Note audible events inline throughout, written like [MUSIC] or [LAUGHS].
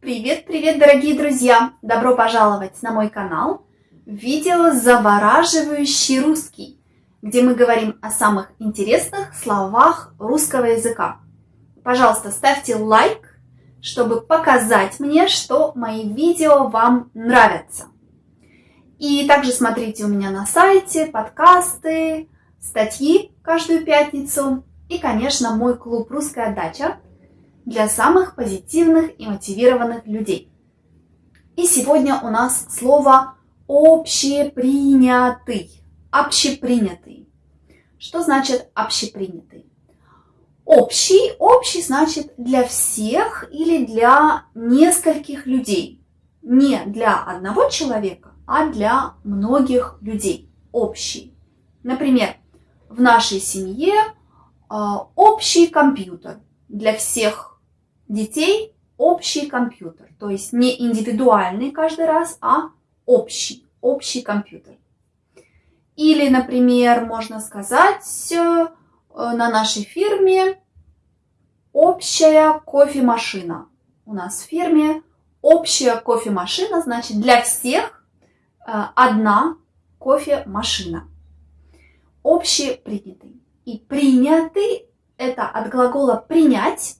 Привет-привет, дорогие друзья! Добро пожаловать на мой канал видео «Завораживающий русский», где мы говорим о самых интересных словах русского языка. Пожалуйста, ставьте лайк, чтобы показать мне, что мои видео вам нравятся. И также смотрите у меня на сайте подкасты, статьи каждую пятницу и, конечно, мой клуб «Русская дача», для самых позитивных и мотивированных людей. И сегодня у нас слово общепринятый. Общепринятый. Что значит общепринятый? Общий, общий значит для всех или для нескольких людей. Не для одного человека, а для многих людей. Общий. Например, в нашей семье э, общий компьютер для всех детей общий компьютер. То есть не индивидуальный каждый раз, а общий, общий компьютер. Или, например, можно сказать э, на нашей фирме общая кофемашина. У нас в фирме общая кофемашина, значит для всех э, одна кофемашина. Общепринятый. И принятый это от глагола принять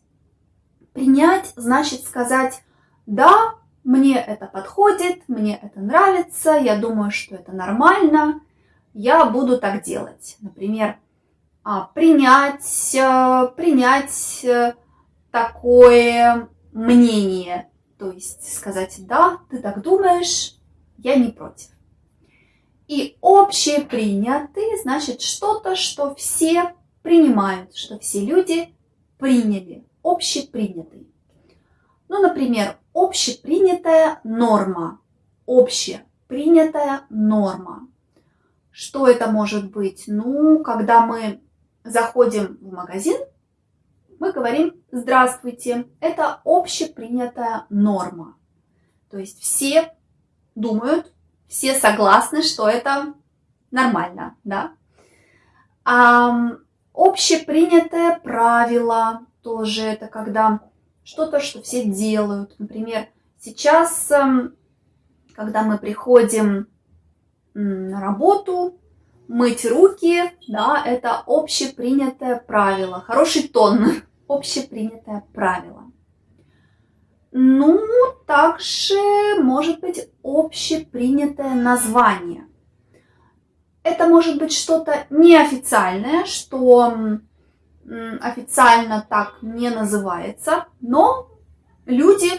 Принять значит сказать «да, мне это подходит, мне это нравится, я думаю, что это нормально, я буду так делать». Например, а, принять, э, принять э, такое мнение, то есть сказать «да, ты так думаешь, я не против». И общепринятый значит что-то, что все принимают, что все люди приняли общепринятый. Ну, например, общепринятая норма. Общепринятая норма. Что это может быть? Ну, когда мы заходим в магазин, мы говорим «Здравствуйте». Это общепринятая норма. То есть все думают, все согласны, что это нормально, да? А, общепринятое правило, тоже это когда что-то, что все делают. Например, сейчас, эм, когда мы приходим на работу, мыть руки, да, это общепринятое правило. Хороший тон, [LAUGHS] общепринятое правило. Ну, также может быть общепринятое название. Это может быть что-то неофициальное, что официально так не называется, но люди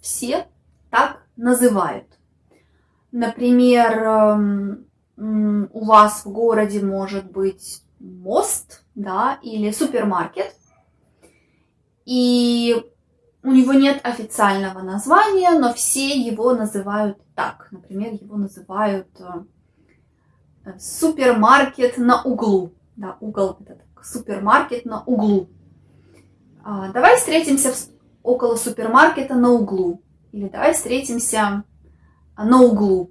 все так называют. Например, эм, у вас в городе может быть мост, да, или супермаркет, и у него нет официального названия, но все его называют так. Например, его называют э, супермаркет на углу. Да, угол этот супермаркет на углу. А, давай встретимся в, около супермаркета на углу. Или давай встретимся на углу.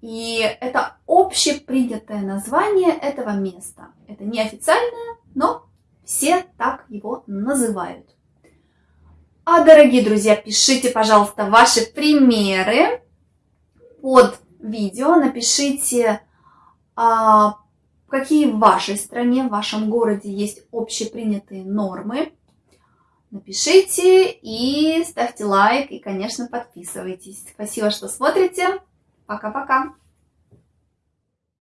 И это общепринятое название этого места. Это неофициальное, но все так его называют. А, дорогие друзья, пишите, пожалуйста, ваши примеры под видео. Напишите, а, Какие в вашей стране, в вашем городе есть общепринятые нормы? Напишите и ставьте лайк и, конечно, подписывайтесь. Спасибо, что смотрите. Пока-пока.